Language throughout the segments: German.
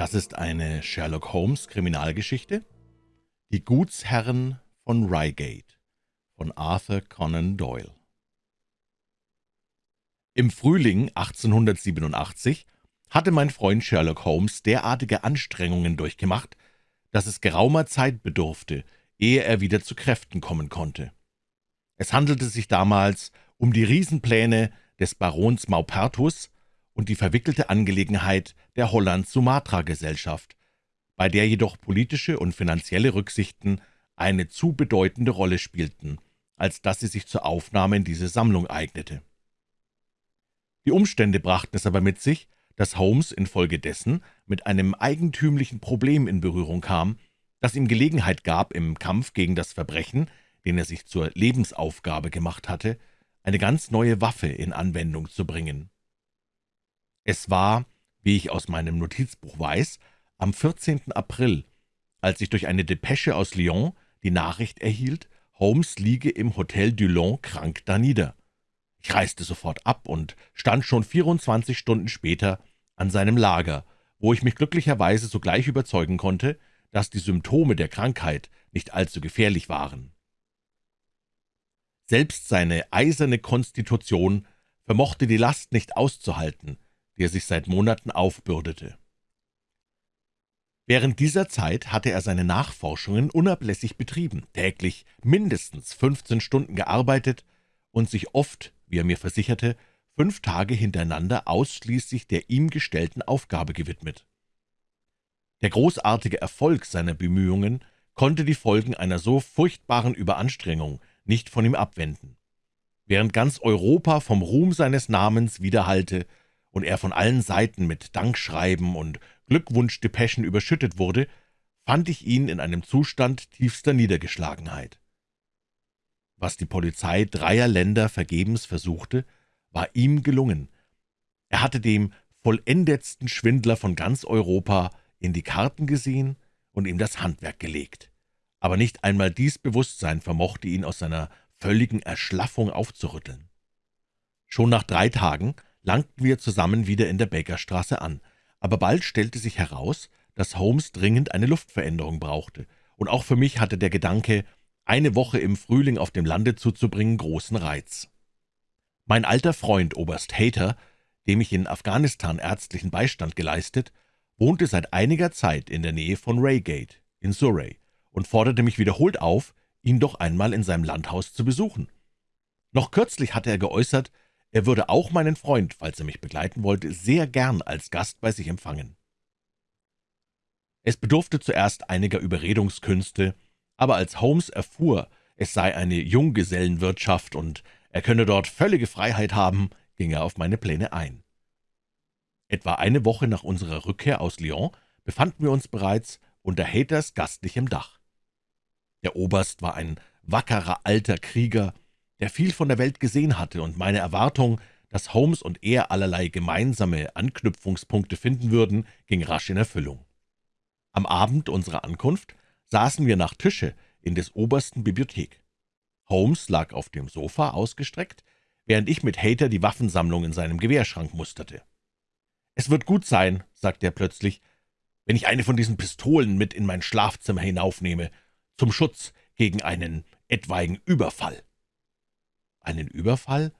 Das ist eine Sherlock Holmes Kriminalgeschichte. Die Gutsherren von Reigate von Arthur Conan Doyle. Im Frühling 1887 hatte mein Freund Sherlock Holmes derartige Anstrengungen durchgemacht, dass es geraumer Zeit bedurfte, ehe er wieder zu Kräften kommen konnte. Es handelte sich damals um die Riesenpläne des Barons Maupertus, und die verwickelte Angelegenheit der Holland-Sumatra-Gesellschaft, bei der jedoch politische und finanzielle Rücksichten eine zu bedeutende Rolle spielten, als dass sie sich zur Aufnahme in diese Sammlung eignete. Die Umstände brachten es aber mit sich, dass Holmes infolgedessen mit einem eigentümlichen Problem in Berührung kam, das ihm Gelegenheit gab, im Kampf gegen das Verbrechen, den er sich zur Lebensaufgabe gemacht hatte, eine ganz neue Waffe in Anwendung zu bringen. Es war, wie ich aus meinem Notizbuch weiß, am 14. April, als ich durch eine Depesche aus Lyon die Nachricht erhielt, Holmes liege im Hotel Dulon krank danieder. Ich reiste sofort ab und stand schon 24 Stunden später an seinem Lager, wo ich mich glücklicherweise sogleich überzeugen konnte, dass die Symptome der Krankheit nicht allzu gefährlich waren. Selbst seine eiserne Konstitution vermochte die Last nicht auszuhalten, der sich seit Monaten aufbürdete. Während dieser Zeit hatte er seine Nachforschungen unablässig betrieben, täglich mindestens 15 Stunden gearbeitet und sich oft, wie er mir versicherte, fünf Tage hintereinander ausschließlich der ihm gestellten Aufgabe gewidmet. Der großartige Erfolg seiner Bemühungen konnte die Folgen einer so furchtbaren Überanstrengung nicht von ihm abwenden. Während ganz Europa vom Ruhm seines Namens widerhallte, und er von allen Seiten mit Dankschreiben und Glückwunschdepeschen überschüttet wurde, fand ich ihn in einem Zustand tiefster Niedergeschlagenheit. Was die Polizei dreier Länder vergebens versuchte, war ihm gelungen. Er hatte dem vollendetsten Schwindler von ganz Europa in die Karten gesehen und ihm das Handwerk gelegt. Aber nicht einmal dies Bewusstsein vermochte ihn aus seiner völligen Erschlaffung aufzurütteln. Schon nach drei Tagen langten wir zusammen wieder in der Bakerstraße an, aber bald stellte sich heraus, dass Holmes dringend eine Luftveränderung brauchte, und auch für mich hatte der Gedanke, eine Woche im Frühling auf dem Lande zuzubringen, großen Reiz. Mein alter Freund Oberst Hater, dem ich in Afghanistan ärztlichen Beistand geleistet, wohnte seit einiger Zeit in der Nähe von Reigate in Surrey und forderte mich wiederholt auf, ihn doch einmal in seinem Landhaus zu besuchen. Noch kürzlich hatte er geäußert, er würde auch meinen Freund, falls er mich begleiten wollte, sehr gern als Gast bei sich empfangen. Es bedurfte zuerst einiger Überredungskünste, aber als Holmes erfuhr, es sei eine Junggesellenwirtschaft und er könne dort völlige Freiheit haben, ging er auf meine Pläne ein. Etwa eine Woche nach unserer Rückkehr aus Lyon befanden wir uns bereits unter Haters gastlichem Dach. Der Oberst war ein wackerer alter Krieger, der viel von der Welt gesehen hatte, und meine Erwartung, dass Holmes und er allerlei gemeinsame Anknüpfungspunkte finden würden, ging rasch in Erfüllung. Am Abend unserer Ankunft saßen wir nach Tische in des Obersten Bibliothek. Holmes lag auf dem Sofa ausgestreckt, während ich mit Hater die Waffensammlung in seinem Gewehrschrank musterte. »Es wird gut sein«, sagte er plötzlich, »wenn ich eine von diesen Pistolen mit in mein Schlafzimmer hinaufnehme, zum Schutz gegen einen etwaigen Überfall.« »Einen Überfall?«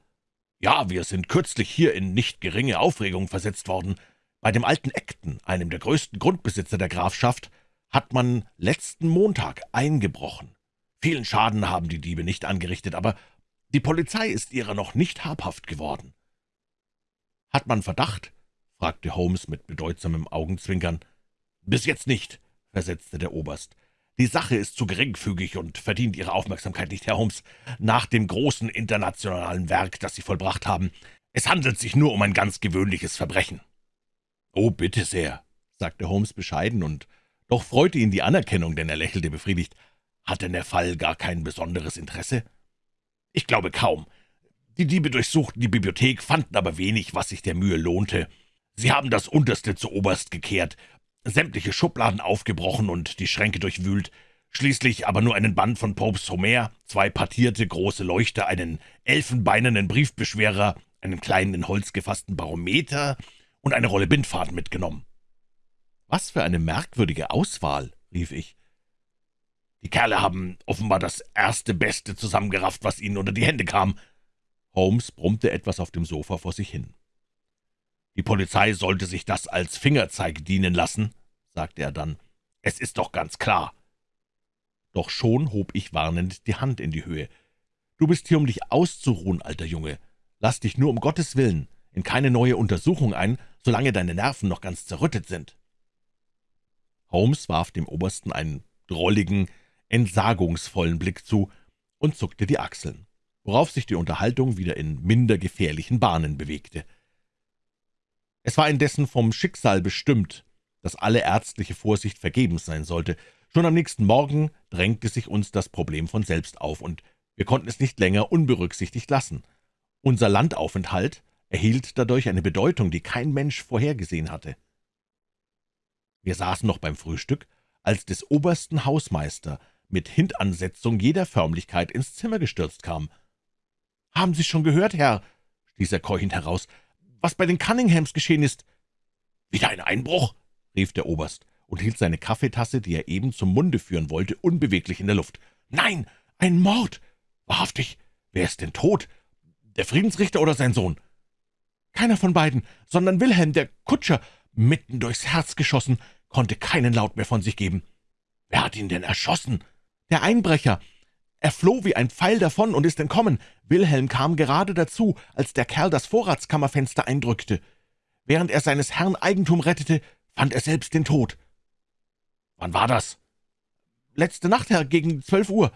»Ja, wir sind kürzlich hier in nicht geringe Aufregung versetzt worden. Bei dem alten Acton, einem der größten Grundbesitzer der Grafschaft, hat man letzten Montag eingebrochen. Vielen Schaden haben die Diebe nicht angerichtet, aber die Polizei ist ihrer noch nicht habhaft geworden.« »Hat man Verdacht?« fragte Holmes mit bedeutsamem Augenzwinkern. »Bis jetzt nicht«, versetzte der Oberst. Die Sache ist zu geringfügig und verdient Ihre Aufmerksamkeit nicht, Herr Holmes, nach dem großen internationalen Werk, das Sie vollbracht haben. Es handelt sich nur um ein ganz gewöhnliches Verbrechen.« »Oh, bitte sehr«, sagte Holmes bescheiden, und doch freute ihn die Anerkennung, denn er lächelte befriedigt. »Hat denn der Fall gar kein besonderes Interesse?« »Ich glaube kaum. Die Diebe durchsuchten die Bibliothek, fanden aber wenig, was sich der Mühe lohnte. Sie haben das Unterste zu Oberst gekehrt, sämtliche Schubladen aufgebrochen und die Schränke durchwühlt, schließlich aber nur einen Band von Popes Homer, zwei partierte große Leuchter, einen elfenbeinernen Briefbeschwerer, einen kleinen in Holz gefassten Barometer und eine Rolle Bindfaden mitgenommen. »Was für eine merkwürdige Auswahl«, rief ich. »Die Kerle haben offenbar das erste Beste zusammengerafft, was ihnen unter die Hände kam.« Holmes brummte etwas auf dem Sofa vor sich hin. »Die Polizei sollte sich das als Fingerzeig dienen lassen«, sagte er dann. »Es ist doch ganz klar.« Doch schon hob ich warnend die Hand in die Höhe. »Du bist hier, um dich auszuruhen, alter Junge. Lass dich nur um Gottes Willen in keine neue Untersuchung ein, solange deine Nerven noch ganz zerrüttet sind.« Holmes warf dem Obersten einen drolligen, entsagungsvollen Blick zu und zuckte die Achseln, worauf sich die Unterhaltung wieder in minder gefährlichen Bahnen bewegte. Es war indessen vom Schicksal bestimmt, dass alle ärztliche Vorsicht vergebens sein sollte. Schon am nächsten Morgen drängte sich uns das Problem von selbst auf, und wir konnten es nicht länger unberücksichtigt lassen. Unser Landaufenthalt erhielt dadurch eine Bedeutung, die kein Mensch vorhergesehen hatte. Wir saßen noch beim Frühstück, als des obersten Hausmeister mit Hintansetzung jeder Förmlichkeit ins Zimmer gestürzt kam. »Haben Sie schon gehört, Herr?« stieß er keuchend heraus, »was bei den Cunninghams geschehen ist?« »Wieder ein Einbruch?« rief der Oberst und hielt seine Kaffeetasse, die er eben zum Munde führen wollte, unbeweglich in der Luft. »Nein, ein Mord! Wahrhaftig! Wer ist denn tot? Der Friedensrichter oder sein Sohn?« »Keiner von beiden, sondern Wilhelm, der Kutscher, mitten durchs Herz geschossen, konnte keinen Laut mehr von sich geben. Wer hat ihn denn erschossen? Der Einbrecher. Er floh wie ein Pfeil davon und ist entkommen. Wilhelm kam gerade dazu, als der Kerl das Vorratskammerfenster eindrückte. Während er seines Herrn Eigentum rettete, fand er selbst den Tod. Wann war das? Letzte Nacht, Herr, gegen zwölf Uhr.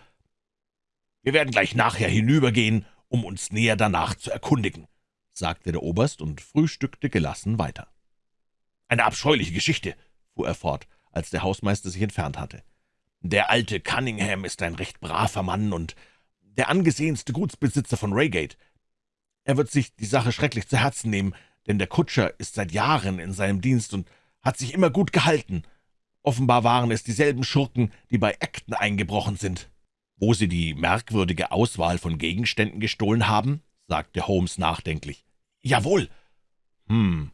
Wir werden gleich nachher hinübergehen, um uns näher danach zu erkundigen, sagte der Oberst und frühstückte gelassen weiter. Eine abscheuliche Geschichte, fuhr er fort, als der Hausmeister sich entfernt hatte. Der alte Cunningham ist ein recht braver Mann und der angesehenste Gutsbesitzer von Reigate. Er wird sich die Sache schrecklich zu Herzen nehmen, denn der Kutscher ist seit Jahren in seinem Dienst und hat sich immer gut gehalten. Offenbar waren es dieselben Schurken, die bei Acton eingebrochen sind. Wo Sie die merkwürdige Auswahl von Gegenständen gestohlen haben, sagte Holmes nachdenklich. Jawohl. Hm,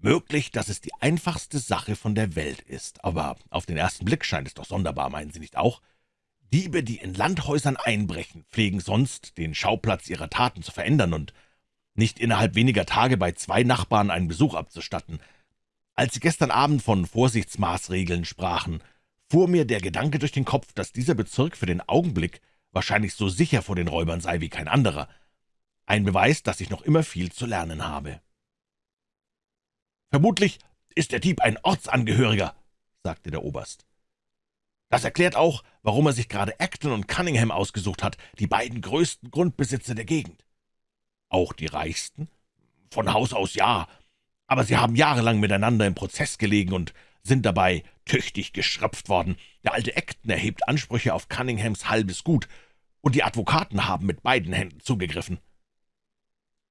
Möglich, dass es die einfachste Sache von der Welt ist, aber auf den ersten Blick scheint es doch sonderbar, meinen Sie nicht auch? Diebe, die in Landhäusern einbrechen, pflegen sonst den Schauplatz ihrer Taten zu verändern und nicht innerhalb weniger Tage bei zwei Nachbarn einen Besuch abzustatten. Als Sie gestern Abend von Vorsichtsmaßregeln sprachen, fuhr mir der Gedanke durch den Kopf, dass dieser Bezirk für den Augenblick wahrscheinlich so sicher vor den Räubern sei wie kein anderer. Ein Beweis, dass ich noch immer viel zu lernen habe. »Vermutlich ist der Dieb ein Ortsangehöriger«, sagte der Oberst. »Das erklärt auch, warum er sich gerade Acton und Cunningham ausgesucht hat, die beiden größten Grundbesitzer der Gegend.« »Auch die reichsten?« »Von Haus aus ja, aber sie haben jahrelang miteinander im Prozess gelegen und sind dabei tüchtig geschröpft worden. Der alte Acton erhebt Ansprüche auf Cunninghams halbes Gut, und die Advokaten haben mit beiden Händen zugegriffen.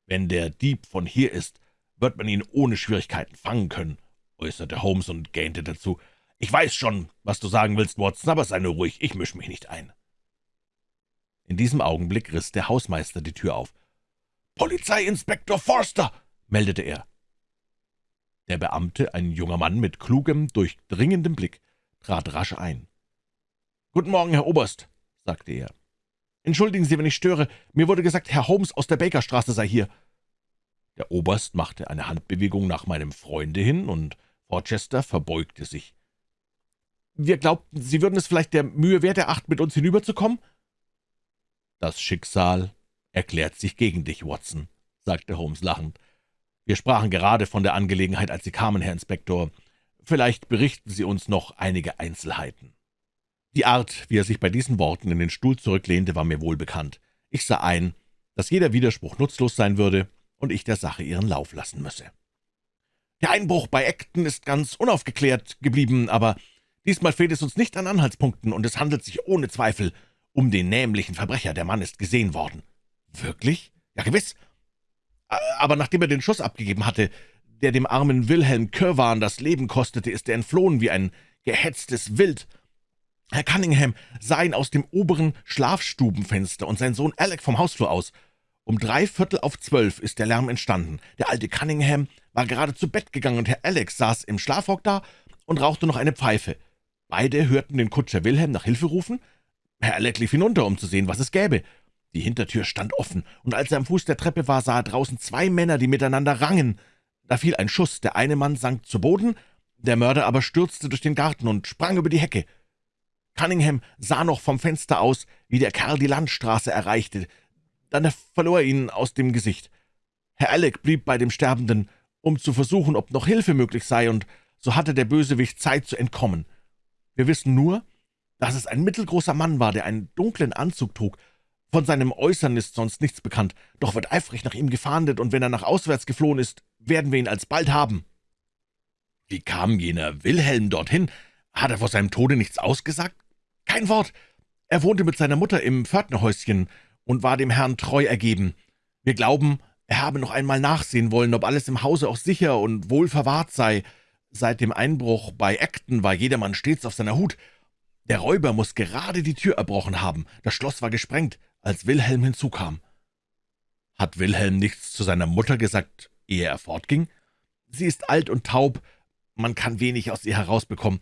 Wenn der Dieb von hier ist, wird man ihn ohne Schwierigkeiten fangen können«, äußerte Holmes und gähnte dazu. »Ich weiß schon, was du sagen willst, Watson, aber sei nur ruhig, ich mische mich nicht ein.« In diesem Augenblick riss der Hausmeister die Tür auf. »Polizeiinspektor Forster«, meldete er. Der Beamte, ein junger Mann mit klugem, durchdringendem Blick, trat rasch ein. »Guten Morgen, Herr Oberst«, sagte er. »Entschuldigen Sie, wenn ich störe. Mir wurde gesagt, Herr Holmes aus der Bakerstraße sei hier.« Der Oberst machte eine Handbewegung nach meinem Freunde hin, und Rochester verbeugte sich. »Wir glaubten, Sie würden es vielleicht der Mühe wert erachten, mit uns hinüberzukommen?« »Das Schicksal erklärt sich gegen dich, Watson«, sagte Holmes lachend. »Wir sprachen gerade von der Angelegenheit, als Sie kamen, Herr Inspektor. Vielleicht berichten Sie uns noch einige Einzelheiten.« Die Art, wie er sich bei diesen Worten in den Stuhl zurücklehnte, war mir wohlbekannt. Ich sah ein, dass jeder Widerspruch nutzlos sein würde, und ich der Sache ihren Lauf lassen müsse. Der Einbruch bei Acton ist ganz unaufgeklärt geblieben, aber diesmal fehlt es uns nicht an Anhaltspunkten, und es handelt sich ohne Zweifel um den nämlichen Verbrecher. Der Mann ist gesehen worden. Wirklich? Ja, gewiss. Aber nachdem er den Schuss abgegeben hatte, der dem armen Wilhelm Kirwan das Leben kostete, ist er entflohen wie ein gehetztes Wild. Herr Cunningham sah ihn aus dem oberen Schlafstubenfenster und sein Sohn Alec vom Hausflur aus. Um drei Viertel auf zwölf ist der Lärm entstanden. Der alte Cunningham war gerade zu Bett gegangen, und Herr Alex saß im Schlafrock da und rauchte noch eine Pfeife. Beide hörten den Kutscher Wilhelm nach Hilfe rufen. Herr Alex lief hinunter, um zu sehen, was es gäbe. Die Hintertür stand offen, und als er am Fuß der Treppe war, sah er draußen zwei Männer, die miteinander rangen. Da fiel ein Schuss, der eine Mann sank zu Boden, der Mörder aber stürzte durch den Garten und sprang über die Hecke. Cunningham sah noch vom Fenster aus, wie der Kerl die Landstraße erreichte. Dann verlor er ihn aus dem Gesicht. Herr Alec blieb bei dem Sterbenden, um zu versuchen, ob noch Hilfe möglich sei, und so hatte der Bösewicht Zeit zu entkommen. Wir wissen nur, dass es ein mittelgroßer Mann war, der einen dunklen Anzug trug. Von seinem Äußern ist sonst nichts bekannt, doch wird eifrig nach ihm gefahndet, und wenn er nach auswärts geflohen ist, werden wir ihn alsbald haben.« »Wie kam jener Wilhelm dorthin? Hat er vor seinem Tode nichts ausgesagt?« »Kein Wort. Er wohnte mit seiner Mutter im Pförtnerhäuschen und war dem Herrn treu ergeben. Wir glauben, er habe noch einmal nachsehen wollen, ob alles im Hause auch sicher und wohl verwahrt sei. Seit dem Einbruch bei Acton war jedermann stets auf seiner Hut. Der Räuber muss gerade die Tür erbrochen haben. Das Schloss war gesprengt, als Wilhelm hinzukam.« »Hat Wilhelm nichts zu seiner Mutter gesagt, ehe er fortging?« »Sie ist alt und taub. Man kann wenig aus ihr herausbekommen.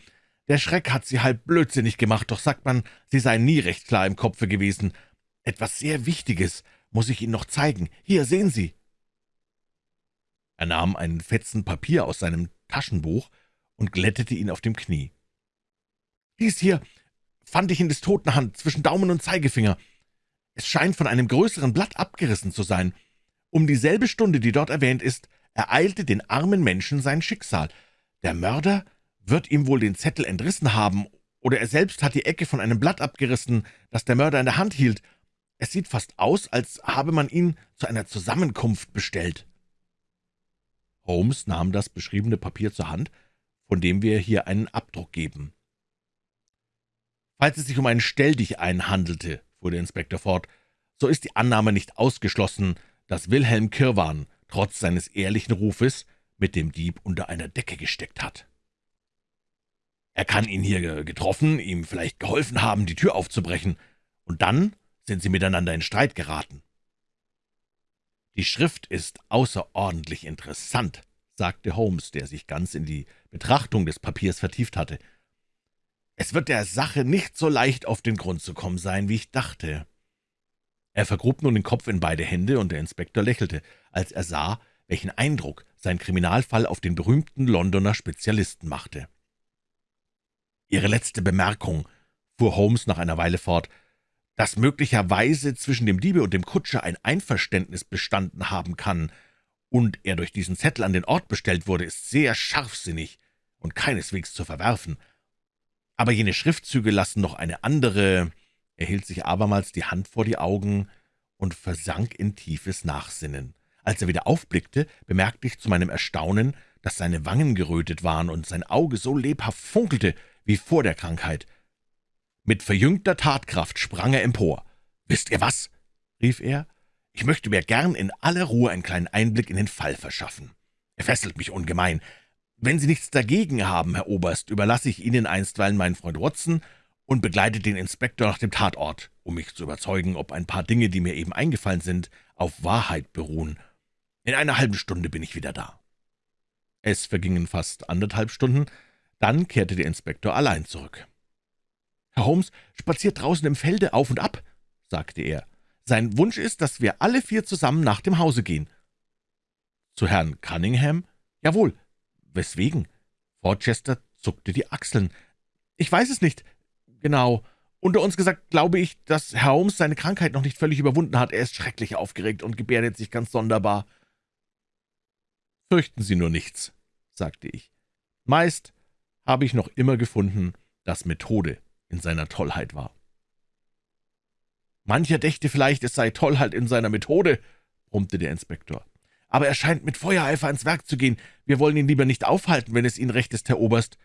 Der Schreck hat sie halb blödsinnig gemacht, doch sagt man, sie sei nie recht klar im Kopfe gewesen. Etwas sehr Wichtiges muss ich Ihnen noch zeigen. Hier, sehen Sie!« Er nahm einen Fetzen Papier aus seinem Taschenbuch und glättete ihn auf dem Knie. »Dies hier fand ich in des Toten Hand zwischen Daumen und Zeigefinger. Es scheint von einem größeren Blatt abgerissen zu sein. Um dieselbe Stunde, die dort erwähnt ist, ereilte den armen Menschen sein Schicksal. Der Mörder wird ihm wohl den Zettel entrissen haben, oder er selbst hat die Ecke von einem Blatt abgerissen, das der Mörder in der Hand hielt. Es sieht fast aus, als habe man ihn zu einer Zusammenkunft bestellt.« Holmes nahm das beschriebene Papier zur Hand, von dem wir hier einen Abdruck geben. »Falls es sich um einen Stelldichein handelte«, fuhr der Inspektor fort, »so ist die Annahme nicht ausgeschlossen, dass Wilhelm Kirwan, trotz seines ehrlichen Rufes, mit dem Dieb unter einer Decke gesteckt hat.« er kann ihn hier getroffen, ihm vielleicht geholfen haben, die Tür aufzubrechen, und dann sind sie miteinander in Streit geraten. »Die Schrift ist außerordentlich interessant«, sagte Holmes, der sich ganz in die Betrachtung des Papiers vertieft hatte. »Es wird der Sache nicht so leicht auf den Grund zu kommen sein, wie ich dachte.« Er vergrub nun den Kopf in beide Hände, und der Inspektor lächelte, als er sah, welchen Eindruck sein Kriminalfall auf den berühmten Londoner Spezialisten machte. »Ihre letzte Bemerkung«, fuhr Holmes nach einer Weile fort, »dass möglicherweise zwischen dem Diebe und dem Kutscher ein Einverständnis bestanden haben kann und er durch diesen Zettel an den Ort bestellt wurde, ist sehr scharfsinnig und keineswegs zu verwerfen. Aber jene Schriftzüge lassen noch eine andere...« Er hielt sich abermals die Hand vor die Augen und versank in tiefes Nachsinnen. Als er wieder aufblickte, bemerkte ich zu meinem Erstaunen, dass seine Wangen gerötet waren und sein Auge so lebhaft funkelte, wie vor der Krankheit. Mit verjüngter Tatkraft sprang er empor. »Wisst ihr was?« rief er. »Ich möchte mir gern in aller Ruhe einen kleinen Einblick in den Fall verschaffen. Er fesselt mich ungemein. Wenn Sie nichts dagegen haben, Herr Oberst, überlasse ich Ihnen einstweilen meinen Freund Watson und begleite den Inspektor nach dem Tatort, um mich zu überzeugen, ob ein paar Dinge, die mir eben eingefallen sind, auf Wahrheit beruhen. In einer halben Stunde bin ich wieder da.« Es vergingen fast anderthalb Stunden, dann kehrte der Inspektor allein zurück. »Herr Holmes spaziert draußen im Felde auf und ab«, sagte er. »Sein Wunsch ist, dass wir alle vier zusammen nach dem Hause gehen.« »Zu Herrn Cunningham?« »Jawohl.« »Weswegen?« Forchester zuckte die Achseln. »Ich weiß es nicht. Genau. Unter uns gesagt glaube ich, dass Herr Holmes seine Krankheit noch nicht völlig überwunden hat. Er ist schrecklich aufgeregt und gebärdet sich ganz sonderbar.« »Fürchten Sie nur nichts«, sagte ich. »Meist habe ich noch immer gefunden, dass Methode in seiner Tollheit war. »Mancher dächte vielleicht, es sei Tollheit in seiner Methode«, brummte der Inspektor. »Aber er scheint mit Feuereifer ans Werk zu gehen. Wir wollen ihn lieber nicht aufhalten, wenn es Ihnen recht ist, Herr Oberst.«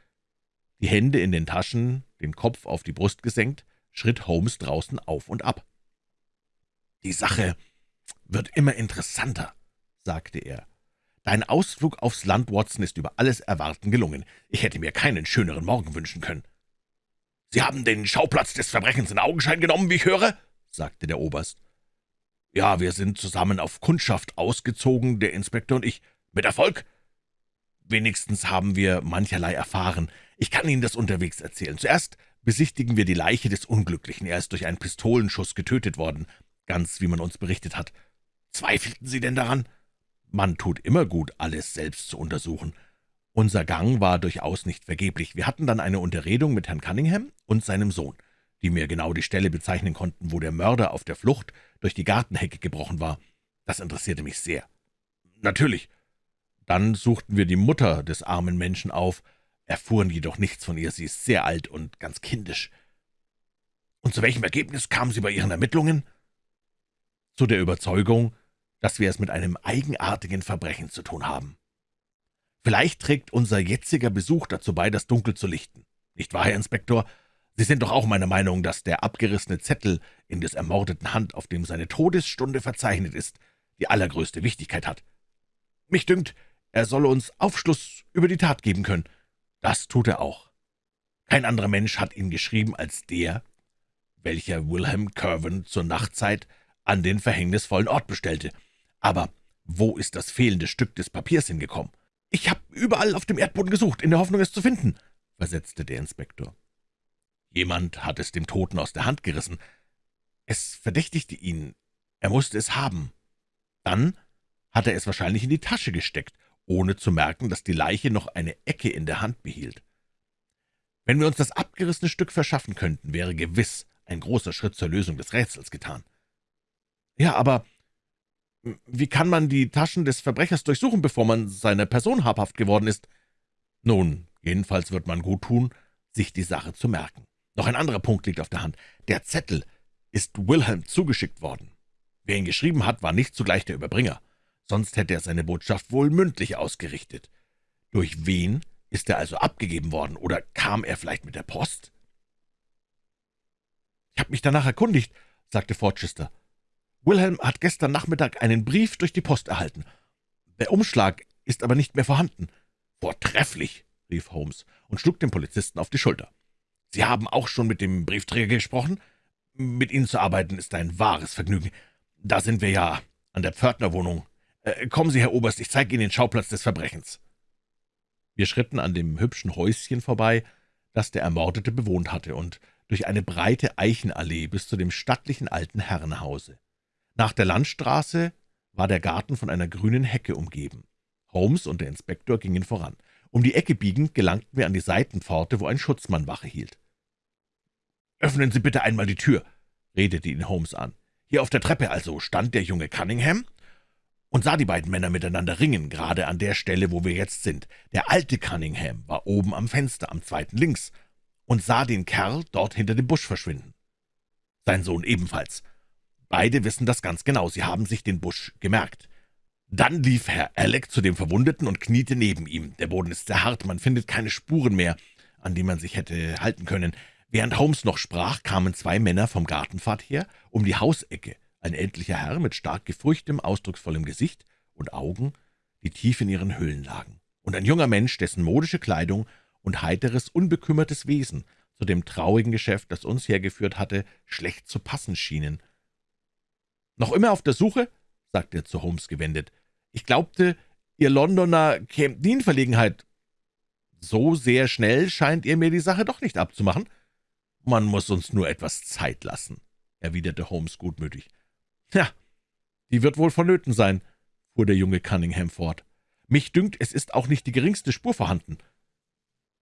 Die Hände in den Taschen, den Kopf auf die Brust gesenkt, schritt Holmes draußen auf und ab. »Die Sache wird immer interessanter«, sagte er. Dein Ausflug aufs Land, Watson, ist über alles Erwarten gelungen. Ich hätte mir keinen schöneren Morgen wünschen können.« »Sie haben den Schauplatz des Verbrechens in Augenschein genommen, wie ich höre?« sagte der Oberst. »Ja, wir sind zusammen auf Kundschaft ausgezogen, der Inspektor und ich. Mit Erfolg?« Wenigstens haben wir mancherlei erfahren. Ich kann Ihnen das unterwegs erzählen. Zuerst besichtigen wir die Leiche des Unglücklichen. Er ist durch einen Pistolenschuss getötet worden, ganz wie man uns berichtet hat. Zweifelten Sie denn daran? Man tut immer gut, alles selbst zu untersuchen. Unser Gang war durchaus nicht vergeblich. Wir hatten dann eine Unterredung mit Herrn Cunningham und seinem Sohn, die mir genau die Stelle bezeichnen konnten, wo der Mörder auf der Flucht durch die Gartenhecke gebrochen war. Das interessierte mich sehr. Natürlich. Dann suchten wir die Mutter des armen Menschen auf, erfuhren jedoch nichts von ihr. Sie ist sehr alt und ganz kindisch. Und zu welchem Ergebnis kamen Sie bei Ihren Ermittlungen? Zu der Überzeugung, dass wir es mit einem eigenartigen Verbrechen zu tun haben. Vielleicht trägt unser jetziger Besuch dazu bei, das Dunkel zu lichten. Nicht wahr, Herr Inspektor? Sie sind doch auch meiner Meinung, dass der abgerissene Zettel in des Ermordeten Hand, auf dem seine Todesstunde verzeichnet ist, die allergrößte Wichtigkeit hat. Mich dünkt, er solle uns Aufschluss über die Tat geben können. Das tut er auch. Kein anderer Mensch hat ihn geschrieben als der, welcher Wilhelm Curwen zur Nachtzeit an den verhängnisvollen Ort bestellte. Aber wo ist das fehlende Stück des Papiers hingekommen? »Ich habe überall auf dem Erdboden gesucht, in der Hoffnung, es zu finden«, versetzte der Inspektor. Jemand hat es dem Toten aus der Hand gerissen. Es verdächtigte ihn. Er musste es haben. Dann hat er es wahrscheinlich in die Tasche gesteckt, ohne zu merken, dass die Leiche noch eine Ecke in der Hand behielt. Wenn wir uns das abgerissene Stück verschaffen könnten, wäre gewiss ein großer Schritt zur Lösung des Rätsels getan. Ja, aber wie kann man die Taschen des Verbrechers durchsuchen, bevor man seiner Person habhaft geworden ist? Nun, jedenfalls wird man gut tun, sich die Sache zu merken. Noch ein anderer Punkt liegt auf der Hand. Der Zettel ist Wilhelm zugeschickt worden. Wer ihn geschrieben hat, war nicht zugleich der Überbringer. Sonst hätte er seine Botschaft wohl mündlich ausgerichtet. Durch wen ist er also abgegeben worden, oder kam er vielleicht mit der Post? »Ich habe mich danach erkundigt«, sagte Forchester. Wilhelm hat gestern Nachmittag einen Brief durch die Post erhalten. Der Umschlag ist aber nicht mehr vorhanden. »Vortrefflich«, rief Holmes und schlug dem Polizisten auf die Schulter. »Sie haben auch schon mit dem Briefträger gesprochen? Mit Ihnen zu arbeiten ist ein wahres Vergnügen. Da sind wir ja an der Pförtnerwohnung. Äh, kommen Sie, Herr Oberst, ich zeige Ihnen den Schauplatz des Verbrechens.« Wir schritten an dem hübschen Häuschen vorbei, das der Ermordete bewohnt hatte, und durch eine breite Eichenallee bis zu dem stattlichen alten Herrenhause. Nach der Landstraße war der Garten von einer grünen Hecke umgeben. Holmes und der Inspektor gingen voran. Um die Ecke biegend gelangten wir an die Seitenpforte, wo ein Schutzmann Wache hielt. »Öffnen Sie bitte einmal die Tür«, redete ihn Holmes an. »Hier auf der Treppe also stand der junge Cunningham und sah die beiden Männer miteinander ringen, gerade an der Stelle, wo wir jetzt sind. Der alte Cunningham war oben am Fenster, am zweiten links, und sah den Kerl dort hinter dem Busch verschwinden. Sein Sohn ebenfalls. Beide wissen das ganz genau, sie haben sich den Busch gemerkt. Dann lief Herr Alec zu dem Verwundeten und kniete neben ihm. Der Boden ist sehr hart, man findet keine Spuren mehr, an die man sich hätte halten können. Während Holmes noch sprach, kamen zwei Männer vom Gartenpfad her, um die Hausecke. Ein ältlicher Herr mit stark gefurchtem, ausdrucksvollem Gesicht und Augen, die tief in ihren Höhlen lagen. Und ein junger Mensch, dessen modische Kleidung und heiteres, unbekümmertes Wesen zu dem traurigen Geschäft, das uns hergeführt hatte, schlecht zu passen schienen »Noch immer auf der Suche?« sagte er zu Holmes gewendet. »Ich glaubte, Ihr Londoner kämt nie in Verlegenheit. So sehr schnell scheint ihr mir die Sache doch nicht abzumachen. Man muss uns nur etwas Zeit lassen«, erwiderte Holmes gutmütig. »Ja, die wird wohl vonnöten sein«, fuhr der junge Cunningham fort. »Mich dünkt, es ist auch nicht die geringste Spur vorhanden.«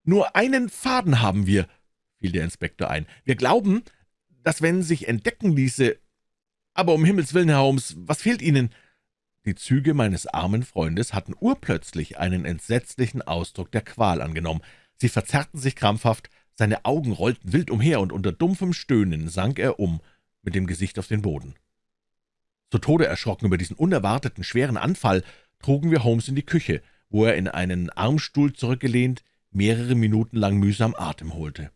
»Nur einen Faden haben wir«, fiel der Inspektor ein. »Wir glauben, dass wenn sich entdecken ließe, »Aber um Himmels willen, Herr Holmes, was fehlt Ihnen?« Die Züge meines armen Freundes hatten urplötzlich einen entsetzlichen Ausdruck der Qual angenommen. Sie verzerrten sich krampfhaft, seine Augen rollten wild umher, und unter dumpfem Stöhnen sank er um, mit dem Gesicht auf den Boden. Zu Tode erschrocken über diesen unerwarteten, schweren Anfall trugen wir Holmes in die Küche, wo er in einen Armstuhl zurückgelehnt mehrere Minuten lang mühsam Atem holte.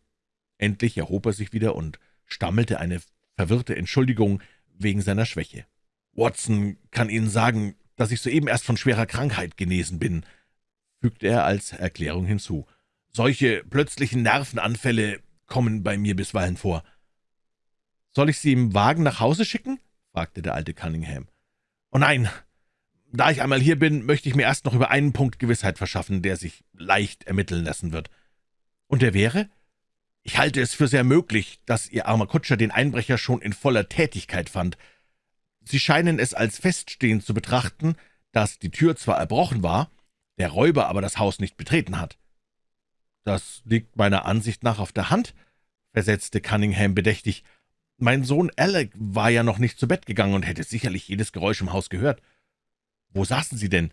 Endlich erhob er sich wieder und stammelte eine verwirrte Entschuldigung, wegen seiner Schwäche. »Watson kann Ihnen sagen, dass ich soeben erst von schwerer Krankheit genesen bin«, fügte er als Erklärung hinzu. »Solche plötzlichen Nervenanfälle kommen bei mir bisweilen vor.« »Soll ich Sie im Wagen nach Hause schicken?« fragte der alte Cunningham. »Oh nein, Da ich einmal hier bin, möchte ich mir erst noch über einen Punkt Gewissheit verschaffen, der sich leicht ermitteln lassen wird. Und der wäre? Ich halte es für sehr möglich, dass Ihr armer Kutscher den Einbrecher schon in voller Tätigkeit fand. Sie scheinen es als feststehend zu betrachten, dass die Tür zwar erbrochen war, der Räuber aber das Haus nicht betreten hat. »Das liegt meiner Ansicht nach auf der Hand«, versetzte Cunningham bedächtig. »Mein Sohn Alec war ja noch nicht zu Bett gegangen und hätte sicherlich jedes Geräusch im Haus gehört. Wo saßen Sie denn?«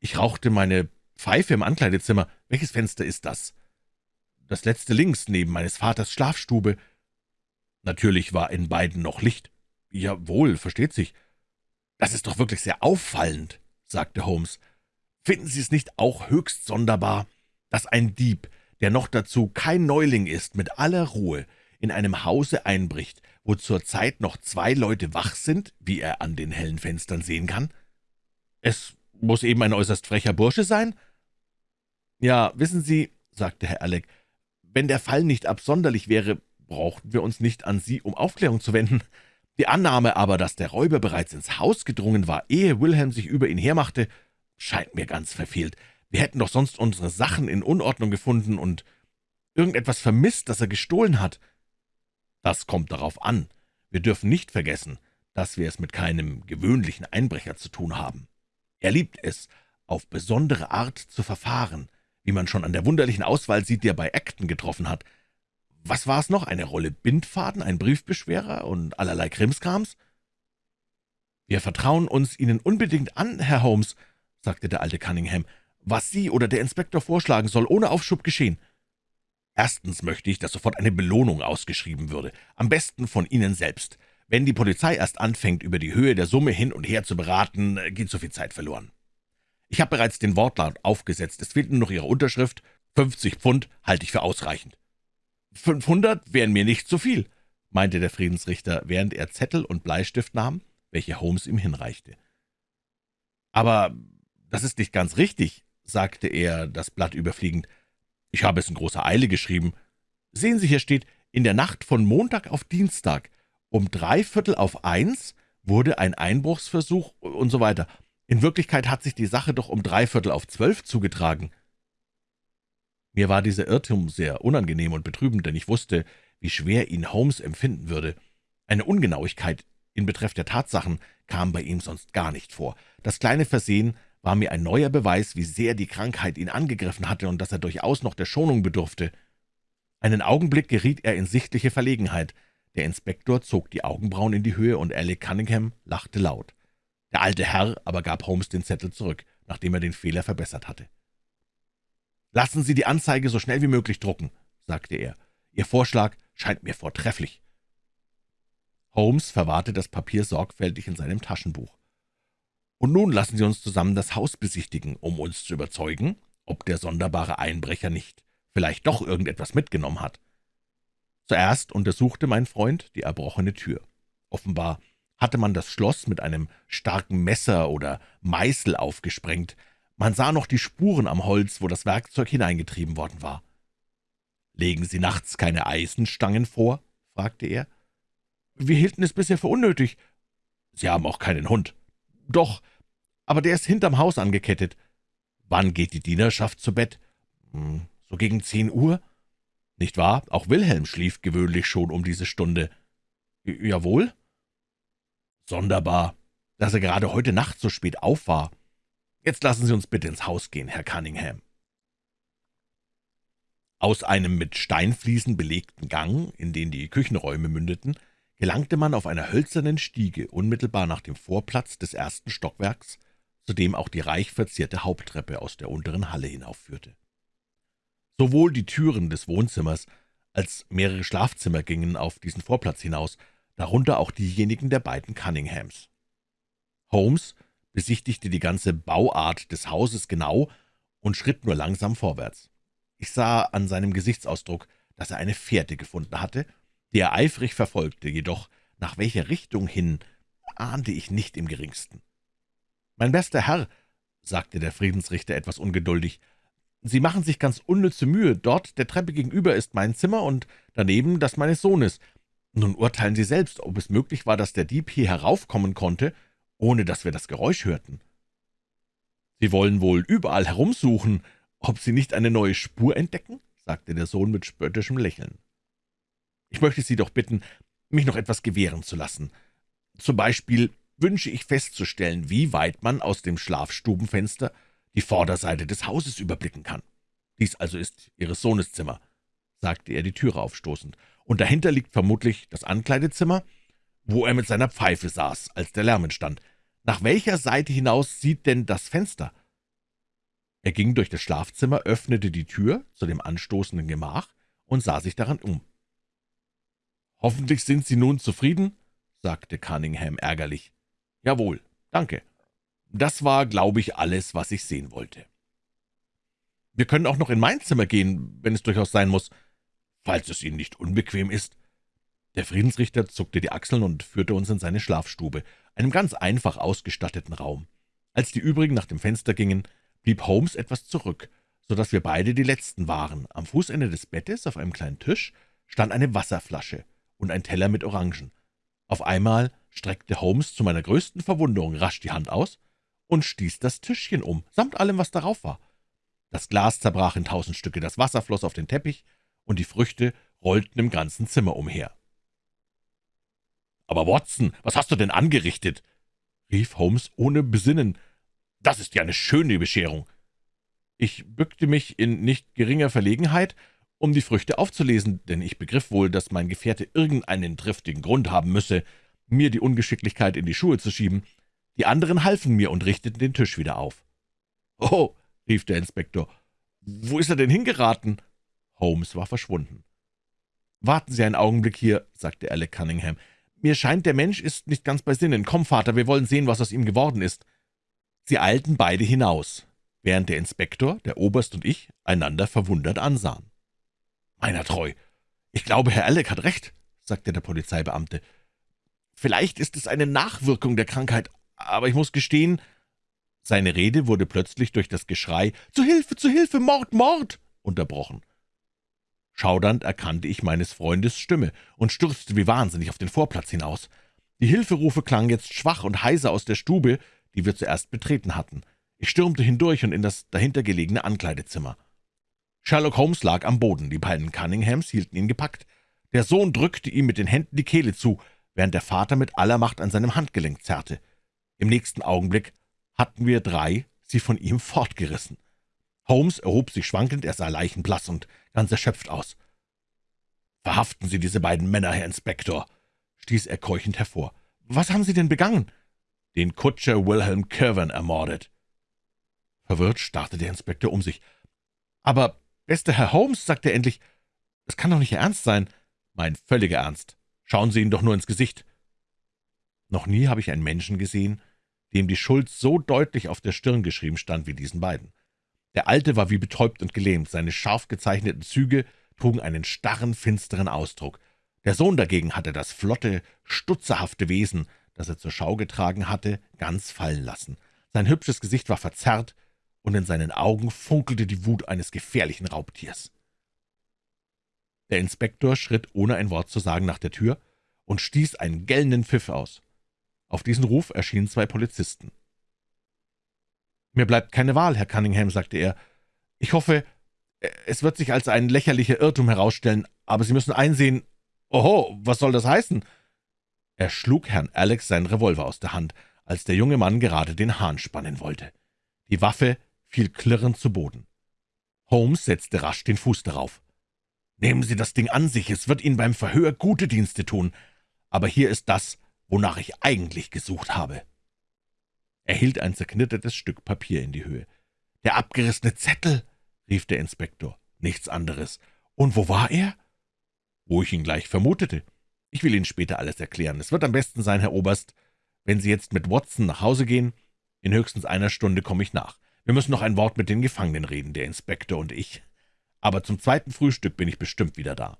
»Ich rauchte meine Pfeife im Ankleidezimmer. Welches Fenster ist das?« »Das letzte links, neben meines Vaters Schlafstube.« »Natürlich war in beiden noch Licht.« »Jawohl, versteht sich.« »Das ist doch wirklich sehr auffallend«, sagte Holmes. »Finden Sie es nicht auch höchst sonderbar, dass ein Dieb, der noch dazu kein Neuling ist, mit aller Ruhe in einem Hause einbricht, wo zur Zeit noch zwei Leute wach sind, wie er an den hellen Fenstern sehen kann?« »Es muss eben ein äußerst frecher Bursche sein?« »Ja, wissen Sie«, sagte Herr Alec, »wenn der Fall nicht absonderlich wäre, brauchten wir uns nicht an Sie um Aufklärung zu wenden. Die Annahme aber, dass der Räuber bereits ins Haus gedrungen war, ehe Wilhelm sich über ihn hermachte, scheint mir ganz verfehlt. Wir hätten doch sonst unsere Sachen in Unordnung gefunden und irgendetwas vermisst, das er gestohlen hat. Das kommt darauf an. Wir dürfen nicht vergessen, dass wir es mit keinem gewöhnlichen Einbrecher zu tun haben. Er liebt es, auf besondere Art zu verfahren, wie man schon an der wunderlichen Auswahl sieht, die er bei Acton getroffen hat. Was war es noch? Eine Rolle Bindfaden, ein Briefbeschwerer und allerlei Krimskrams? »Wir vertrauen uns Ihnen unbedingt an, Herr Holmes«, sagte der alte Cunningham. »Was Sie oder der Inspektor vorschlagen, soll ohne Aufschub geschehen. Erstens möchte ich, dass sofort eine Belohnung ausgeschrieben würde, am besten von Ihnen selbst. Wenn die Polizei erst anfängt, über die Höhe der Summe hin und her zu beraten, geht so viel Zeit verloren. Ich habe bereits den Wortlaut aufgesetzt, es fehlt nur noch Ihre Unterschrift. 50 Pfund halte ich für ausreichend.« »500 wären mir nicht zu viel«, meinte der Friedensrichter, während er Zettel und Bleistift nahm, welche Holmes ihm hinreichte. »Aber das ist nicht ganz richtig«, sagte er, das Blatt überfliegend. »Ich habe es in großer Eile geschrieben. Sehen Sie, hier steht, in der Nacht von Montag auf Dienstag, um drei Viertel auf eins wurde ein Einbruchsversuch und so weiter. In Wirklichkeit hat sich die Sache doch um drei Viertel auf zwölf zugetragen.« Mir war dieser Irrtum sehr unangenehm und betrübend, denn ich wusste, wie schwer ihn Holmes empfinden würde. Eine Ungenauigkeit in Betreff der Tatsachen kam bei ihm sonst gar nicht vor. Das kleine Versehen war mir ein neuer Beweis, wie sehr die Krankheit ihn angegriffen hatte und dass er durchaus noch der Schonung bedurfte. Einen Augenblick geriet er in sichtliche Verlegenheit. Der Inspektor zog die Augenbrauen in die Höhe und Alec Cunningham lachte laut. Der alte Herr aber gab Holmes den Zettel zurück, nachdem er den Fehler verbessert hatte. »Lassen Sie die Anzeige so schnell wie möglich drucken«, sagte er. »Ihr Vorschlag scheint mir vortrefflich.« Holmes verwahrte das Papier sorgfältig in seinem Taschenbuch. »Und nun lassen Sie uns zusammen das Haus besichtigen, um uns zu überzeugen, ob der sonderbare Einbrecher nicht vielleicht doch irgendetwas mitgenommen hat.« Zuerst untersuchte mein Freund die erbrochene Tür. Offenbar hatte man das Schloss mit einem starken Messer oder Meißel aufgesprengt. Man sah noch die Spuren am Holz, wo das Werkzeug hineingetrieben worden war. »Legen Sie nachts keine Eisenstangen vor?« fragte er. »Wir hielten es bisher für unnötig.« »Sie haben auch keinen Hund?« »Doch, aber der ist hinterm Haus angekettet.« »Wann geht die Dienerschaft zu Bett?« »Hm, »So gegen zehn Uhr.« »Nicht wahr? Auch Wilhelm schlief gewöhnlich schon um diese Stunde.« »Jawohl.« »Sonderbar, dass er gerade heute Nacht so spät auf war. Jetzt lassen Sie uns bitte ins Haus gehen, Herr Cunningham.« Aus einem mit Steinfliesen belegten Gang, in den die Küchenräume mündeten, gelangte man auf einer hölzernen Stiege unmittelbar nach dem Vorplatz des ersten Stockwerks, zu dem auch die reich verzierte Haupttreppe aus der unteren Halle hinaufführte. Sowohl die Türen des Wohnzimmers als mehrere Schlafzimmer gingen auf diesen Vorplatz hinaus, darunter auch diejenigen der beiden Cunninghams. Holmes besichtigte die ganze Bauart des Hauses genau und schritt nur langsam vorwärts. Ich sah an seinem Gesichtsausdruck, dass er eine Fährte gefunden hatte, die er eifrig verfolgte, jedoch nach welcher Richtung hin, ahnte ich nicht im geringsten. »Mein bester Herr«, sagte der Friedensrichter etwas ungeduldig, »Sie machen sich ganz unnütze Mühe. Dort, der Treppe gegenüber, ist mein Zimmer und daneben das meines Sohnes. Nun urteilen Sie selbst, ob es möglich war, dass der Dieb hier heraufkommen konnte, ohne dass wir das Geräusch hörten.« Sie wollen wohl überall herumsuchen, ob Sie nicht eine neue Spur entdecken?« sagte der Sohn mit spöttischem Lächeln. »Ich möchte Sie doch bitten, mich noch etwas gewähren zu lassen. Zum Beispiel wünsche ich festzustellen, wie weit man aus dem Schlafstubenfenster die Vorderseite des Hauses überblicken kann. Dies also ist Ihres Sohnes Zimmer«, sagte er die Türe aufstoßend, »und dahinter liegt vermutlich das Ankleidezimmer, wo er mit seiner Pfeife saß, als der Lärm entstand. Nach welcher Seite hinaus sieht denn das Fenster?« Er ging durch das Schlafzimmer, öffnete die Tür zu dem anstoßenden Gemach und sah sich daran um. »Hoffentlich sind Sie nun zufrieden?« sagte Cunningham ärgerlich. »Jawohl, danke. Das war, glaube ich, alles, was ich sehen wollte.« »Wir können auch noch in mein Zimmer gehen, wenn es durchaus sein muss, falls es Ihnen nicht unbequem ist.« Der Friedensrichter zuckte die Achseln und führte uns in seine Schlafstube, einem ganz einfach ausgestatteten Raum. Als die übrigen nach dem Fenster gingen, blieb Holmes etwas zurück, so dass wir beide die Letzten waren. Am Fußende des Bettes, auf einem kleinen Tisch, stand eine Wasserflasche und ein Teller mit Orangen. Auf einmal streckte Holmes zu meiner größten Verwunderung rasch die Hand aus und stieß das Tischchen um, samt allem, was darauf war. Das Glas zerbrach in tausend Stücke, das Wasser floss auf den Teppich, und die Früchte rollten im ganzen Zimmer umher. »Aber Watson, was hast du denn angerichtet?« rief Holmes ohne Besinnen. »Das ist ja eine schöne Bescherung.« Ich bückte mich in nicht geringer Verlegenheit um die Früchte aufzulesen, denn ich begriff wohl, dass mein Gefährte irgendeinen triftigen Grund haben müsse, mir die Ungeschicklichkeit in die Schuhe zu schieben. Die anderen halfen mir und richteten den Tisch wieder auf. »Oh«, rief der Inspektor, »wo ist er denn hingeraten?« Holmes war verschwunden. »Warten Sie einen Augenblick hier«, sagte Alec Cunningham. »Mir scheint, der Mensch ist nicht ganz bei Sinnen. Komm, Vater, wir wollen sehen, was aus ihm geworden ist.« Sie eilten beide hinaus, während der Inspektor, der Oberst und ich einander verwundert ansahen. »Meiner treu, ich glaube, Herr Alec hat recht«, sagte der Polizeibeamte. »Vielleicht ist es eine Nachwirkung der Krankheit, aber ich muss gestehen...« Seine Rede wurde plötzlich durch das Geschrei »Zu Hilfe, zu Hilfe, Mord, Mord!« unterbrochen. Schaudernd erkannte ich meines Freundes Stimme und stürzte wie wahnsinnig auf den Vorplatz hinaus. Die Hilferufe klangen jetzt schwach und heiser aus der Stube, die wir zuerst betreten hatten. Ich stürmte hindurch und in das dahinter gelegene Ankleidezimmer. Sherlock Holmes lag am Boden, die beiden Cunninghams hielten ihn gepackt. Der Sohn drückte ihm mit den Händen die Kehle zu, während der Vater mit aller Macht an seinem Handgelenk zerrte. Im nächsten Augenblick hatten wir drei sie von ihm fortgerissen. Holmes erhob sich schwankend, er sah leichenblass und ganz erschöpft aus. »Verhaften Sie diese beiden Männer, Herr Inspektor«, stieß er keuchend hervor. »Was haben Sie denn begangen?« »Den Kutscher Wilhelm Kirwan ermordet.« Verwirrt starrte der Inspektor um sich. »Aber »Bester Herr Holmes«, sagte er endlich, »es kann doch nicht Ihr Ernst sein.« »Mein völliger Ernst. Schauen Sie ihn doch nur ins Gesicht.« Noch nie habe ich einen Menschen gesehen, dem die Schuld so deutlich auf der Stirn geschrieben stand wie diesen beiden. Der Alte war wie betäubt und gelähmt, seine scharf gezeichneten Züge trugen einen starren, finsteren Ausdruck. Der Sohn dagegen hatte das flotte, stutzerhafte Wesen, das er zur Schau getragen hatte, ganz fallen lassen. Sein hübsches Gesicht war verzerrt, und in seinen Augen funkelte die Wut eines gefährlichen Raubtiers. Der Inspektor schritt, ohne ein Wort zu sagen, nach der Tür und stieß einen gellenden Pfiff aus. Auf diesen Ruf erschienen zwei Polizisten. »Mir bleibt keine Wahl, Herr Cunningham«, sagte er. »Ich hoffe, es wird sich als ein lächerlicher Irrtum herausstellen, aber Sie müssen einsehen... Oho, was soll das heißen?« Er schlug Herrn Alex seinen Revolver aus der Hand, als der junge Mann gerade den Hahn spannen wollte. Die Waffe fiel klirrend zu Boden. Holmes setzte rasch den Fuß darauf. »Nehmen Sie das Ding an sich, es wird Ihnen beim Verhör gute Dienste tun. Aber hier ist das, wonach ich eigentlich gesucht habe.« Er hielt ein zerknittertes Stück Papier in die Höhe. »Der abgerissene Zettel«, rief der Inspektor. »Nichts anderes. Und wo war er?« »Wo ich ihn gleich vermutete. Ich will Ihnen später alles erklären. Es wird am besten sein, Herr Oberst, wenn Sie jetzt mit Watson nach Hause gehen. In höchstens einer Stunde komme ich nach. Wir müssen noch ein Wort mit den Gefangenen reden, der Inspektor und ich. Aber zum zweiten Frühstück bin ich bestimmt wieder da.«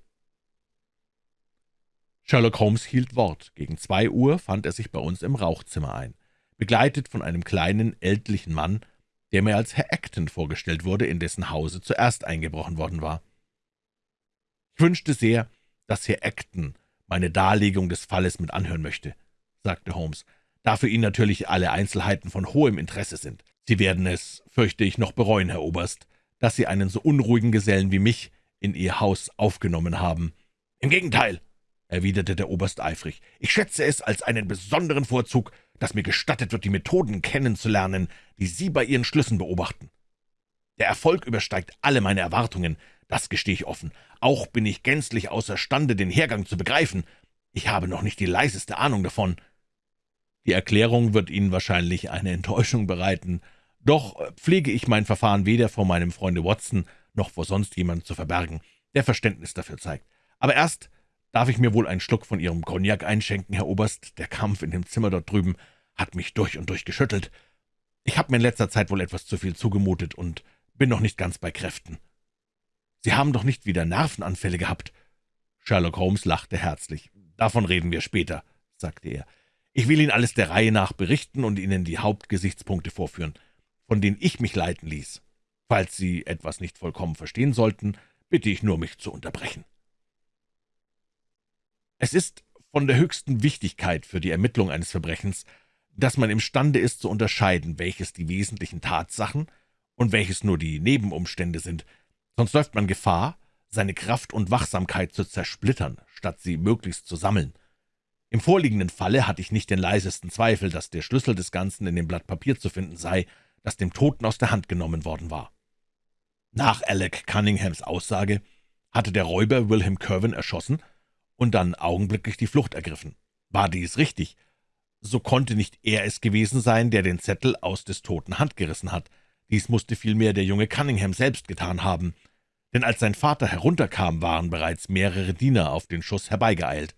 Sherlock Holmes hielt Wort. Gegen zwei Uhr fand er sich bei uns im Rauchzimmer ein, begleitet von einem kleinen, ältlichen Mann, der mir als Herr Acton vorgestellt wurde, in dessen Hause zuerst eingebrochen worden war. »Ich wünschte sehr, dass Herr Acton meine Darlegung des Falles mit anhören möchte«, sagte Holmes, »da für ihn natürlich alle Einzelheiten von hohem Interesse sind. »Sie werden es, fürchte ich, noch bereuen, Herr Oberst, dass Sie einen so unruhigen Gesellen wie mich in Ihr Haus aufgenommen haben.« »Im Gegenteil«, erwiderte der Oberst eifrig, »ich schätze es als einen besonderen Vorzug, dass mir gestattet wird, die Methoden kennenzulernen, die Sie bei Ihren Schlüssen beobachten. Der Erfolg übersteigt alle meine Erwartungen, das gestehe ich offen. Auch bin ich gänzlich außerstande, den Hergang zu begreifen. Ich habe noch nicht die leiseste Ahnung davon.« Die Erklärung wird Ihnen wahrscheinlich eine Enttäuschung bereiten, doch pflege ich mein Verfahren weder vor meinem Freunde Watson noch vor sonst jemandem zu verbergen, der Verständnis dafür zeigt. Aber erst darf ich mir wohl einen Schluck von Ihrem Cognac einschenken, Herr Oberst. Der Kampf in dem Zimmer dort drüben hat mich durch und durch geschüttelt. Ich habe mir in letzter Zeit wohl etwas zu viel zugemutet und bin noch nicht ganz bei Kräften.« »Sie haben doch nicht wieder Nervenanfälle gehabt?« Sherlock Holmes lachte herzlich. »Davon reden wir später«, sagte er. »Ich will Ihnen alles der Reihe nach berichten und Ihnen die Hauptgesichtspunkte vorführen, von denen ich mich leiten ließ. Falls Sie etwas nicht vollkommen verstehen sollten, bitte ich nur, mich zu unterbrechen.« Es ist von der höchsten Wichtigkeit für die Ermittlung eines Verbrechens, dass man imstande ist zu unterscheiden, welches die wesentlichen Tatsachen und welches nur die Nebenumstände sind, sonst läuft man Gefahr, seine Kraft und Wachsamkeit zu zersplittern, statt sie möglichst zu sammeln. Im vorliegenden Falle hatte ich nicht den leisesten Zweifel, dass der Schlüssel des Ganzen in dem Blatt Papier zu finden sei, das dem Toten aus der Hand genommen worden war. Nach Alec Cunninghams Aussage hatte der Räuber Wilhelm Kerwin erschossen und dann augenblicklich die Flucht ergriffen. War dies richtig, so konnte nicht er es gewesen sein, der den Zettel aus des Toten Hand gerissen hat. Dies musste vielmehr der junge Cunningham selbst getan haben, denn als sein Vater herunterkam, waren bereits mehrere Diener auf den Schuss herbeigeeilt.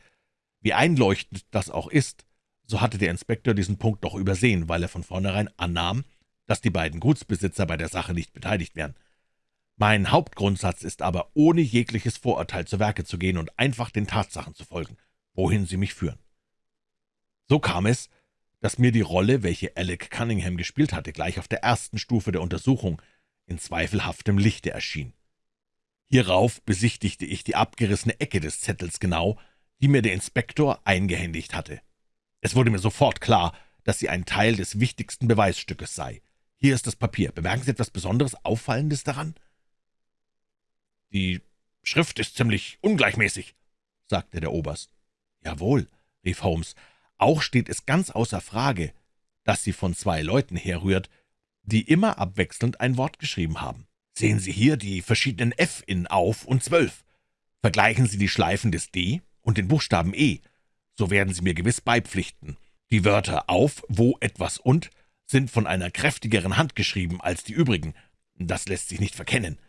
Wie einleuchtend das auch ist, so hatte der Inspektor diesen Punkt doch übersehen, weil er von vornherein annahm, dass die beiden Gutsbesitzer bei der Sache nicht beteiligt wären. Mein Hauptgrundsatz ist aber, ohne jegliches Vorurteil zu Werke zu gehen und einfach den Tatsachen zu folgen, wohin sie mich führen. So kam es, dass mir die Rolle, welche Alec Cunningham gespielt hatte, gleich auf der ersten Stufe der Untersuchung in zweifelhaftem Lichte erschien. Hierauf besichtigte ich die abgerissene Ecke des Zettels genau, die mir der Inspektor eingehändigt hatte. Es wurde mir sofort klar, dass sie ein Teil des wichtigsten Beweisstückes sei. Hier ist das Papier. Bemerken Sie etwas Besonderes, Auffallendes daran?« »Die Schrift ist ziemlich ungleichmäßig«, sagte der Oberst. »Jawohl«, rief Holmes, »auch steht es ganz außer Frage, dass sie von zwei Leuten herrührt, die immer abwechselnd ein Wort geschrieben haben. Sehen Sie hier die verschiedenen F in Auf und Zwölf. Vergleichen Sie die Schleifen des D und den Buchstaben E, so werden Sie mir gewiss beipflichten. Die Wörter auf, wo, etwas und sind von einer kräftigeren Hand geschrieben als die übrigen. Das lässt sich nicht verkennen.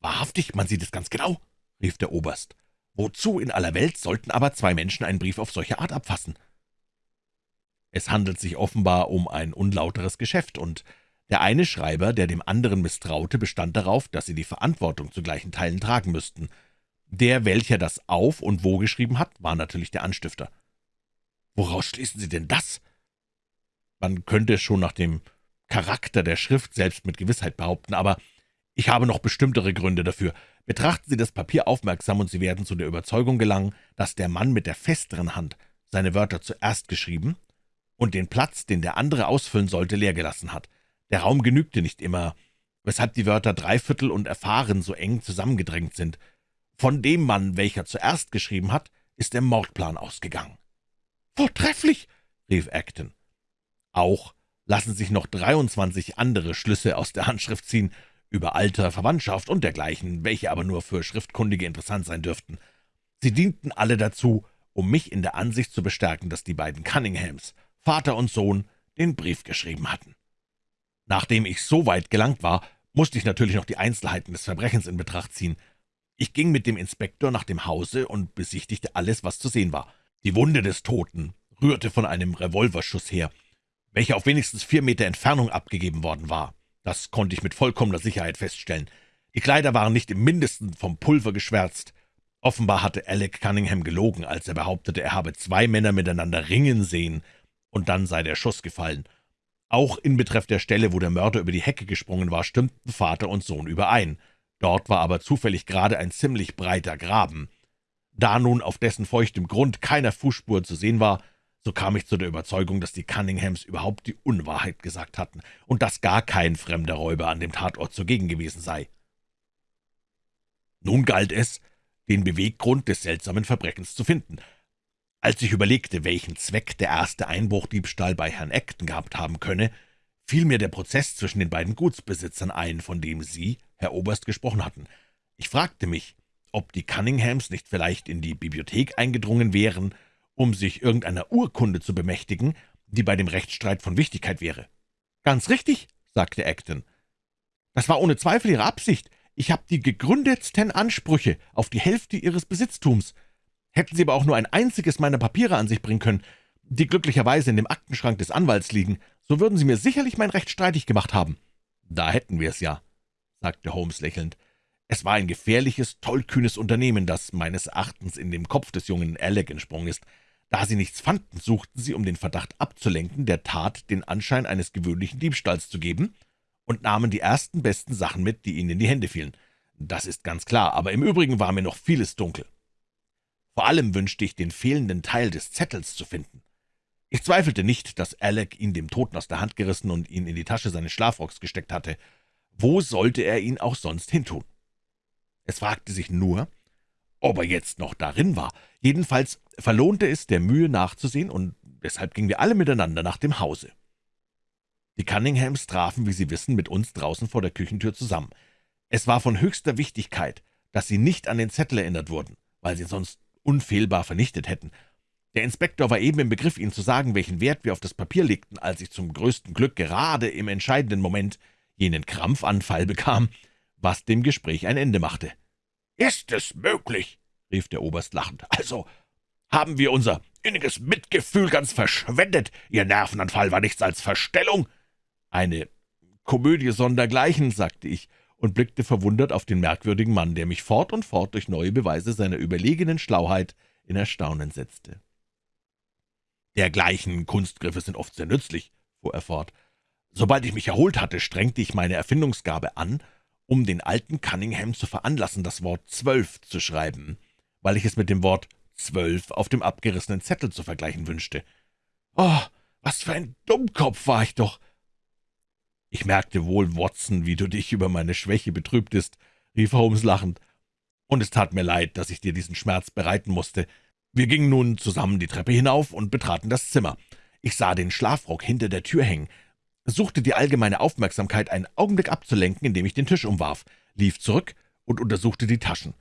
»Wahrhaftig, man sieht es ganz genau«, rief der Oberst. »Wozu in aller Welt sollten aber zwei Menschen einen Brief auf solche Art abfassen?« Es handelt sich offenbar um ein unlauteres Geschäft, und der eine Schreiber, der dem anderen misstraute, bestand darauf, dass sie die Verantwortung zu gleichen Teilen tragen müssten. Der, welcher das Auf und Wo geschrieben hat, war natürlich der Anstifter. »Woraus schließen Sie denn das?« Man könnte es schon nach dem Charakter der Schrift selbst mit Gewissheit behaupten, aber ich habe noch bestimmtere Gründe dafür. Betrachten Sie das Papier aufmerksam, und Sie werden zu der Überzeugung gelangen, dass der Mann mit der festeren Hand seine Wörter zuerst geschrieben und den Platz, den der andere ausfüllen sollte, leer gelassen hat. Der Raum genügte nicht immer, weshalb die Wörter dreiviertel und erfahren so eng zusammengedrängt sind. Von dem Mann, welcher zuerst geschrieben hat, ist der Mordplan ausgegangen. »Vortrefflich«, rief Acton. »Auch lassen sich noch 23 andere Schlüsse aus der Handschrift ziehen, über Alter, Verwandtschaft und dergleichen, welche aber nur für Schriftkundige interessant sein dürften. Sie dienten alle dazu, um mich in der Ansicht zu bestärken, dass die beiden Cunninghams, Vater und Sohn, den Brief geschrieben hatten. Nachdem ich so weit gelangt war, musste ich natürlich noch die Einzelheiten des Verbrechens in Betracht ziehen. Ich ging mit dem Inspektor nach dem Hause und besichtigte alles, was zu sehen war. Die Wunde des Toten rührte von einem Revolverschuss her, welcher auf wenigstens vier Meter Entfernung abgegeben worden war. Das konnte ich mit vollkommener Sicherheit feststellen. Die Kleider waren nicht im Mindesten vom Pulver geschwärzt. Offenbar hatte Alec Cunningham gelogen, als er behauptete, er habe zwei Männer miteinander ringen sehen, und dann sei der Schuss gefallen. Auch in Betreff der Stelle, wo der Mörder über die Hecke gesprungen war, stimmten Vater und Sohn überein. Dort war aber zufällig gerade ein ziemlich breiter Graben. Da nun auf dessen feuchtem Grund keiner Fußspur zu sehen war, so kam ich zu der Überzeugung, dass die Cunninghams überhaupt die Unwahrheit gesagt hatten und dass gar kein fremder Räuber an dem Tatort zugegen gewesen sei. Nun galt es, den Beweggrund des seltsamen Verbrechens zu finden. Als ich überlegte, welchen Zweck der erste Einbruchdiebstahl bei Herrn Acton gehabt haben könne, fiel mir der Prozess zwischen den beiden Gutsbesitzern ein, von dem Sie, Herr Oberst, gesprochen hatten. Ich fragte mich, ob die Cunninghams nicht vielleicht in die Bibliothek eingedrungen wären um sich irgendeiner Urkunde zu bemächtigen, die bei dem Rechtsstreit von Wichtigkeit wäre. »Ganz richtig«, sagte Acton. »Das war ohne Zweifel Ihre Absicht. Ich habe die gegründetsten Ansprüche auf die Hälfte Ihres Besitztums. Hätten Sie aber auch nur ein einziges meiner Papiere an sich bringen können, die glücklicherweise in dem Aktenschrank des Anwalts liegen, so würden Sie mir sicherlich mein Recht streitig gemacht haben.« »Da hätten wir es ja«, sagte Holmes lächelnd. Es war ein gefährliches, tollkühnes Unternehmen, das meines Erachtens in dem Kopf des jungen Alec entsprungen ist. Da sie nichts fanden, suchten sie, um den Verdacht abzulenken, der Tat den Anschein eines gewöhnlichen Diebstahls zu geben, und nahmen die ersten besten Sachen mit, die ihnen in die Hände fielen. Das ist ganz klar, aber im Übrigen war mir noch vieles dunkel. Vor allem wünschte ich, den fehlenden Teil des Zettels zu finden. Ich zweifelte nicht, dass Alec ihn dem Toten aus der Hand gerissen und ihn in die Tasche seines Schlafrocks gesteckt hatte. Wo sollte er ihn auch sonst hintun? Es fragte sich nur, ob er jetzt noch darin war. Jedenfalls verlohnte es der Mühe nachzusehen, und deshalb gingen wir alle miteinander nach dem Hause. Die Cunninghams trafen, wie Sie wissen, mit uns draußen vor der Küchentür zusammen. Es war von höchster Wichtigkeit, dass sie nicht an den Zettel erinnert wurden, weil sie sonst unfehlbar vernichtet hätten. Der Inspektor war eben im Begriff, Ihnen zu sagen, welchen Wert wir auf das Papier legten, als ich zum größten Glück gerade im entscheidenden Moment jenen Krampfanfall bekam, was dem Gespräch ein Ende machte. »Ist es möglich?« rief der Oberst lachend. »Also haben wir unser inniges Mitgefühl ganz verschwendet. Ihr Nervenanfall war nichts als Verstellung.« »Eine Komödie sondergleichen«, sagte ich und blickte verwundert auf den merkwürdigen Mann, der mich fort und fort durch neue Beweise seiner überlegenen Schlauheit in Erstaunen setzte. »Dergleichen Kunstgriffe sind oft sehr nützlich«, fuhr er fort. »Sobald ich mich erholt hatte, strengte ich meine Erfindungsgabe an um den alten Cunningham zu veranlassen, das Wort zwölf zu schreiben, weil ich es mit dem Wort zwölf auf dem abgerissenen Zettel zu vergleichen wünschte. »Oh, was für ein Dummkopf war ich doch!« »Ich merkte wohl, Watson, wie du dich über meine Schwäche betrübtest«, rief Holmes lachend, »und es tat mir leid, dass ich dir diesen Schmerz bereiten musste. Wir gingen nun zusammen die Treppe hinauf und betraten das Zimmer. Ich sah den Schlafrock hinter der Tür hängen, suchte die allgemeine Aufmerksamkeit einen Augenblick abzulenken, indem ich den Tisch umwarf, lief zurück und untersuchte die Taschen.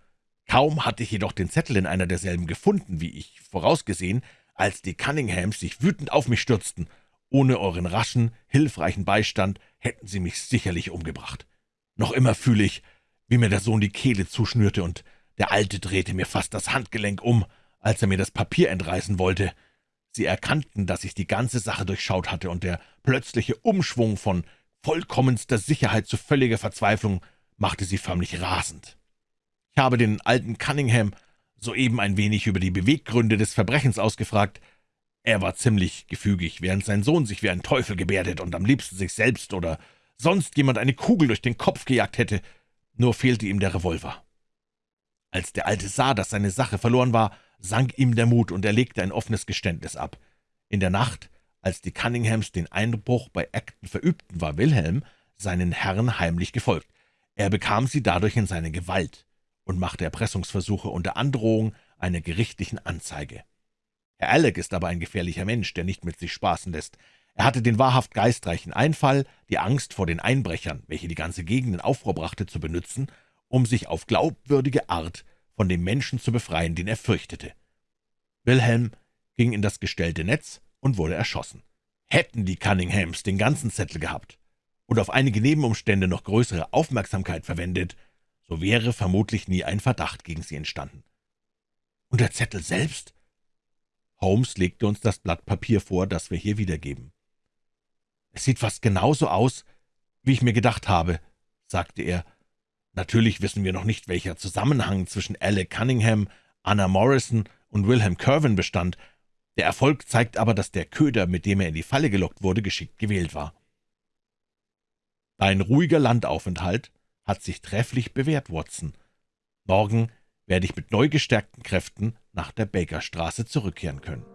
Kaum hatte ich jedoch den Zettel in einer derselben gefunden, wie ich vorausgesehen, als die Cunninghams sich wütend auf mich stürzten. Ohne euren raschen, hilfreichen Beistand hätten sie mich sicherlich umgebracht. Noch immer fühle ich, wie mir der Sohn die Kehle zuschnürte, und der Alte drehte mir fast das Handgelenk um, als er mir das Papier entreißen wollte. Sie erkannten, dass ich die ganze Sache durchschaut hatte, und der plötzliche Umschwung von vollkommenster Sicherheit zu völliger Verzweiflung machte sie förmlich rasend. Ich habe den alten Cunningham soeben ein wenig über die Beweggründe des Verbrechens ausgefragt. Er war ziemlich gefügig, während sein Sohn sich wie ein Teufel gebärdet und am liebsten sich selbst oder sonst jemand eine Kugel durch den Kopf gejagt hätte, nur fehlte ihm der Revolver. Als der Alte sah, dass seine Sache verloren war, sank ihm der Mut, und er legte ein offenes Geständnis ab. In der Nacht, als die Cunninghams den Einbruch bei Acton verübten, war Wilhelm seinen Herren heimlich gefolgt. Er bekam sie dadurch in seine Gewalt und machte Erpressungsversuche unter Androhung einer gerichtlichen Anzeige. Herr Alec ist aber ein gefährlicher Mensch, der nicht mit sich spaßen lässt. Er hatte den wahrhaft geistreichen Einfall, die Angst vor den Einbrechern, welche die ganze Gegend in Aufruhr brachte, zu benützen, um sich auf glaubwürdige Art von dem Menschen zu befreien, den er fürchtete. Wilhelm ging in das gestellte Netz und wurde erschossen. Hätten die Cunninghams den ganzen Zettel gehabt und auf einige Nebenumstände noch größere Aufmerksamkeit verwendet, so wäre vermutlich nie ein Verdacht gegen sie entstanden. Und der Zettel selbst? Holmes legte uns das Blatt Papier vor, das wir hier wiedergeben. »Es sieht fast genauso aus, wie ich mir gedacht habe«, sagte er, Natürlich wissen wir noch nicht, welcher Zusammenhang zwischen Alec Cunningham, Anna Morrison und Wilhelm Kerwin bestand. Der Erfolg zeigt aber, dass der Köder, mit dem er in die Falle gelockt wurde, geschickt gewählt war. Dein ruhiger Landaufenthalt hat sich trefflich bewährt, Watson. Morgen werde ich mit neu gestärkten Kräften nach der Bakerstraße zurückkehren können.